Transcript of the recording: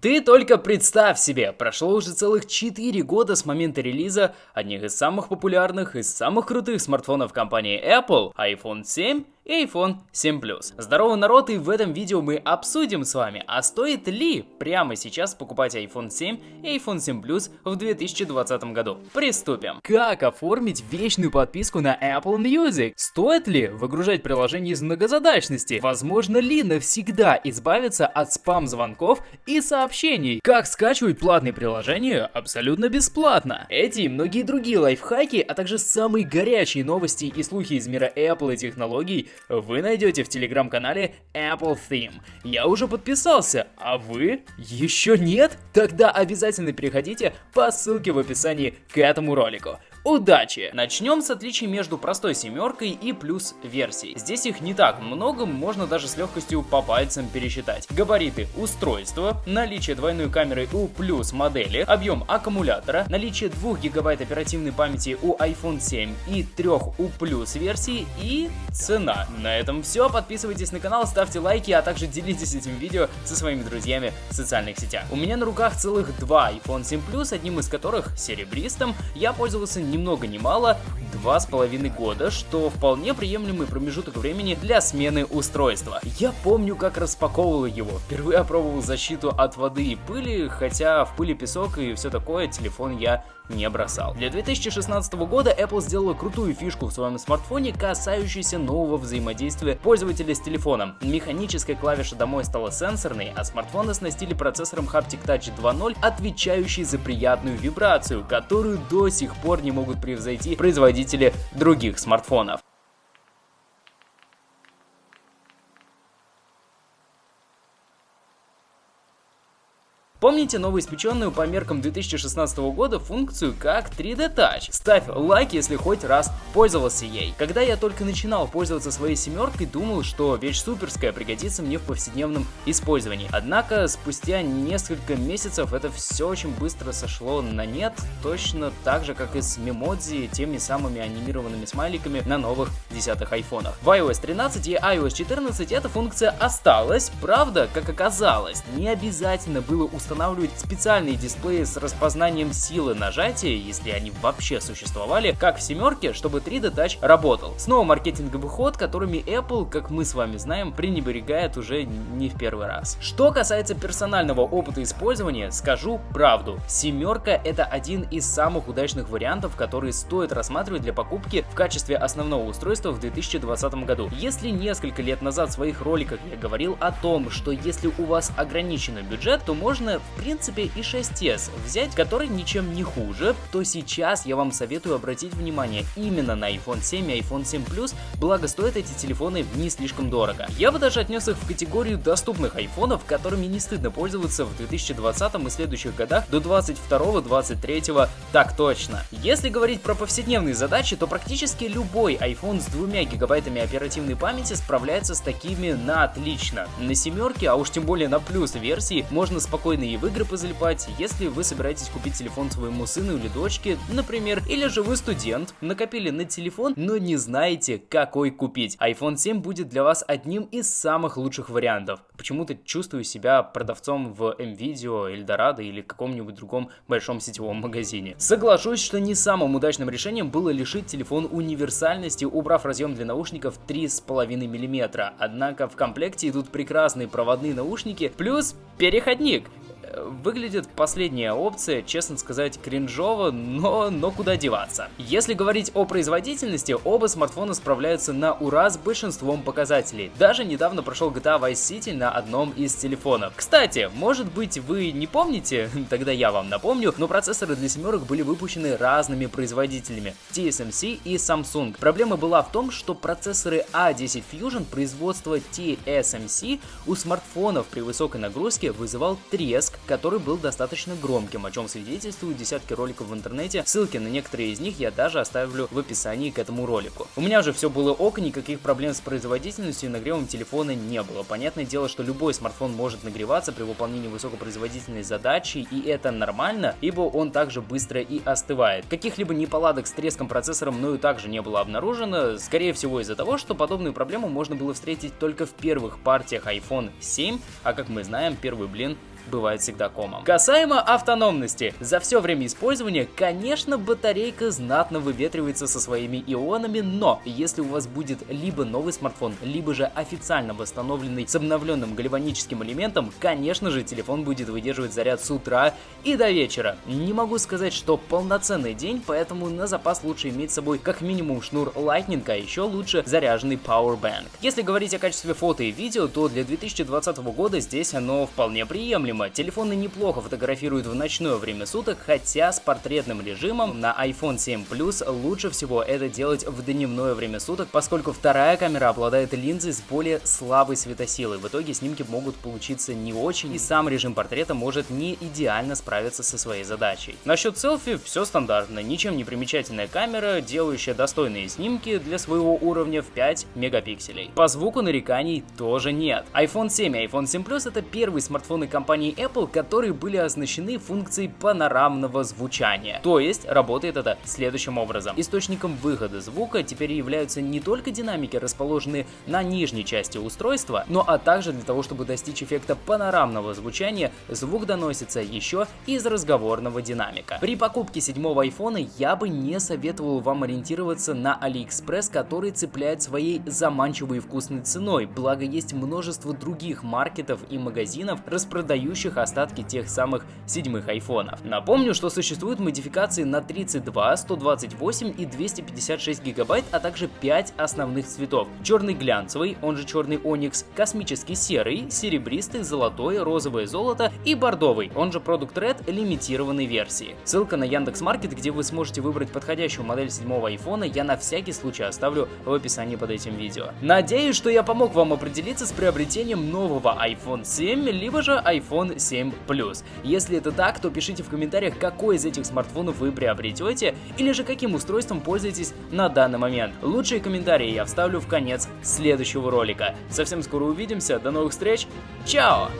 Ты только представь себе, прошло уже целых 4 года с момента релиза одних из самых популярных и самых крутых смартфонов компании Apple, iPhone 7 и iPhone 7 Plus. Здорово, народ, и в этом видео мы обсудим с вами, а стоит ли прямо сейчас покупать iPhone 7 и iPhone 7 Plus в 2020 году. Приступим. Как оформить вечную подписку на Apple Music? Стоит ли выгружать приложение из многозадачности? Возможно ли навсегда избавиться от спам-звонков и сообщений? Как скачивать платные приложения абсолютно бесплатно? Эти и многие другие лайфхаки, а также самые горячие новости и слухи из мира Apple и технологий вы найдете в телеграм-канале Apple Theme. Я уже подписался, а вы еще нет? Тогда обязательно переходите по ссылке в описании к этому ролику. Удачи! Начнем с отличий между простой семеркой и плюс версией. Здесь их не так много, можно даже с легкостью по пальцам пересчитать. Габариты устройства, наличие двойной камеры у плюс модели, объем аккумулятора, наличие 2 гигабайт оперативной памяти у iPhone 7 и 3 у плюс версии и цена. На этом все, подписывайтесь на канал, ставьте лайки, а также делитесь этим видео со своими друзьями в социальных сетях. У меня на руках целых два iPhone 7 Plus, одним из которых серебристым я пользовался ни много ни мало два с половиной года, что вполне приемлемый промежуток времени для смены устройства. Я помню, как распаковывал его. Впервые опробовал защиту от воды и пыли, хотя в пыли песок и все такое телефон я не бросал. Для 2016 года Apple сделала крутую фишку в своем смартфоне, касающуюся нового взаимодействия пользователя с телефоном. Механическая клавиша домой стала сенсорной, а смартфон оснастили процессором Haptic Touch 2.0, отвечающий за приятную вибрацию, которую до сих пор не могут превзойти производители других смартфонов. Помните новоиспеченную по меркам 2016 года функцию как 3D Touch? Ставь лайк, если хоть раз пользовался ей. Когда я только начинал пользоваться своей семеркой, думал, что вещь суперская пригодится мне в повседневном использовании. Однако спустя несколько месяцев это все очень быстро сошло на нет, точно так же, как и с мемодзи, теми самыми анимированными смайликами на новых десятых айфонах. В iOS 13 и iOS 14 эта функция осталась, правда, как оказалось, не обязательно было установить устанавливать специальные дисплеи с распознанием силы нажатия, если они вообще существовали, как в семерке, чтобы 3D Touch работал. Снова маркетинговый ход, которыми Apple, как мы с вами знаем, пренебрегает уже не в первый раз. Что касается персонального опыта использования, скажу правду. Семерка это один из самых удачных вариантов, которые стоит рассматривать для покупки в качестве основного устройства в 2020 году. Если несколько лет назад в своих роликах я говорил о том, что если у вас ограниченный бюджет, то можно в принципе и 6s взять, который ничем не хуже, то сейчас я вам советую обратить внимание именно на iPhone 7 и iPhone 7 Plus, благо стоят эти телефоны не слишком дорого. Я бы даже отнес их в категорию доступных айфонов, которыми не стыдно пользоваться в 2020 и следующих годах до 22-23 так точно. Если говорить про повседневные задачи, то практически любой iPhone с 2 гигабайтами оперативной памяти справляется с такими на отлично. На семерке, а уж тем более на плюс версии, можно спокойно и в игры позалипать, если вы собираетесь купить телефон своему сыну или дочке, например, или же вы студент, накопили на телефон, но не знаете, какой купить. iPhone 7 будет для вас одним из самых лучших вариантов. Почему-то чувствую себя продавцом в MVideo, Эльдорадо или каком-нибудь другом большом сетевом магазине. Соглашусь, что не самым удачным решением было лишить телефон универсальности, убрав разъем для наушников 3,5 мм. Однако в комплекте идут прекрасные проводные наушники плюс переходник. Выглядит последняя опция, честно сказать, кринжово, но, но куда деваться. Если говорить о производительности, оба смартфона справляются на ура с большинством показателей. Даже недавно прошел GTA Vice City на одном из телефонов. Кстати, может быть вы не помните, тогда я вам напомню, но процессоры для семерок были выпущены разными производителями TSMC и Samsung. Проблема была в том, что процессоры A10 а Fusion производства TSMC у смартфонов при высокой нагрузке вызывал треск, который был достаточно громким, о чем свидетельствуют десятки роликов в интернете. Ссылки на некоторые из них я даже оставлю в описании к этому ролику. У меня же все было ок, никаких проблем с производительностью и нагревом телефона не было. Понятное дело, что любой смартфон может нагреваться при выполнении высокопроизводительной задачи, и это нормально, ибо он также быстро и остывает. Каких-либо неполадок с треском процессора мною также не было обнаружено, скорее всего из-за того, что подобную проблему можно было встретить только в первых партиях iPhone 7, а как мы знаем, первый блин бывает всегда комом. Касаемо автономности. За все время использования, конечно, батарейка знатно выветривается со своими ионами, но если у вас будет либо новый смартфон, либо же официально восстановленный с обновленным гальваническим элементом, конечно же, телефон будет выдерживать заряд с утра и до вечера. Не могу сказать, что полноценный день, поэтому на запас лучше иметь с собой как минимум шнур Lightning, а еще лучше заряженный Powerbank. Если говорить о качестве фото и видео, то для 2020 года здесь оно вполне приемлемо. Телефоны неплохо фотографируют в ночное время суток, хотя с портретным режимом на iPhone 7 Plus лучше всего это делать в дневное время суток, поскольку вторая камера обладает линзой с более слабой светосилой. В итоге снимки могут получиться не очень, и сам режим портрета может не идеально справиться со своей задачей. Насчет селфи все стандартно, ничем не примечательная камера, делающая достойные снимки для своего уровня в 5 мегапикселей. По звуку нареканий тоже нет. iPhone 7 и iPhone 7 Plus это первые смартфоны компании Apple, которые были оснащены функцией панорамного звучания. То есть работает это следующим образом. Источником выхода звука теперь являются не только динамики, расположенные на нижней части устройства, но а также для того, чтобы достичь эффекта панорамного звучания, звук доносится еще из разговорного динамика. При покупке седьмого iPhone я бы не советовал вам ориентироваться на AliExpress, который цепляет своей заманчивой и вкусной ценой, благо есть множество других маркетов и магазинов, распродающих остатки тех самых седьмых айфонов. Напомню, что существуют модификации на 32, 128 и 256 гигабайт, а также 5 основных цветов. Черный глянцевый, он же черный оникс, космический серый, серебристый, золотой, розовое золото и бордовый, он же продукт Red лимитированной версии. Ссылка на Яндекс.Маркет, где вы сможете выбрать подходящую модель седьмого айфона, я на всякий случай оставлю в описании под этим видео. Надеюсь, что я помог вам определиться с приобретением нового iPhone 7, либо же iPhone 7 Plus. Если это так, то пишите в комментариях, какой из этих смартфонов вы приобретете, или же каким устройством пользуетесь на данный момент. Лучшие комментарии я вставлю в конец следующего ролика. Совсем скоро увидимся, до новых встреч, чао!